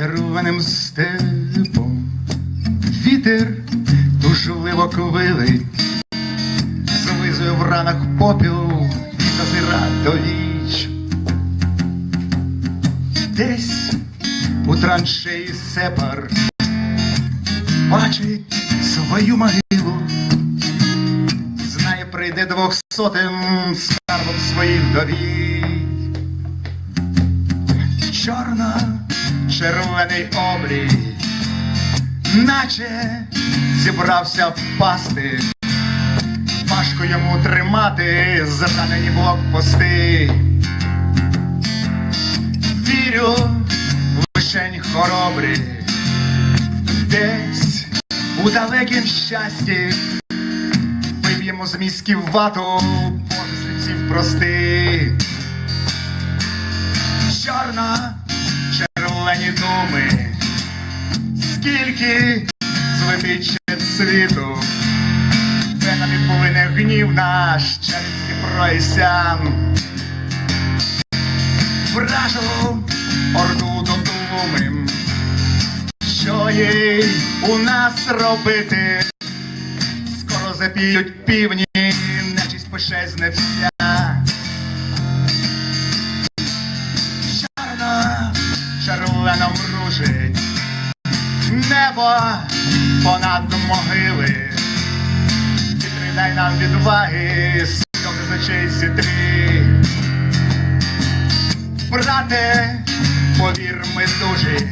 червоним степом, вітер тужливо ковилить, злизує в ранах попіл і зазира до віч. Десь у траншеї сепар бачить свою могилу, знає, прийде двохсотим скарбом своїх довій. Чорна Чорно-червоний облій, наче зібрався впасти. Важко йому тримати зранені блокпости. Вірю в лишень хоробрі, десь у далекім щасті виб'ємо з мізків вату помислиців простих. Думи, скільки злетить ще світу, венами плине гнів наш через Дніпро і сян. Вражу орду додумим, що їй у нас робити? Скоро запіють півні, нечість пощезне вся. Червоно мружить небо понад могили. Дай нам відваги, сльози з очей зітри. Брате, повір ми дужі,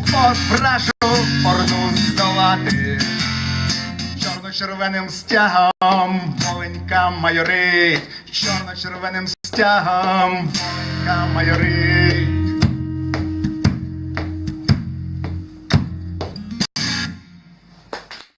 попрошу орду здолати. Чорно-червоним стягом воленька майорить, чорно-червоним стягом воленька майорить.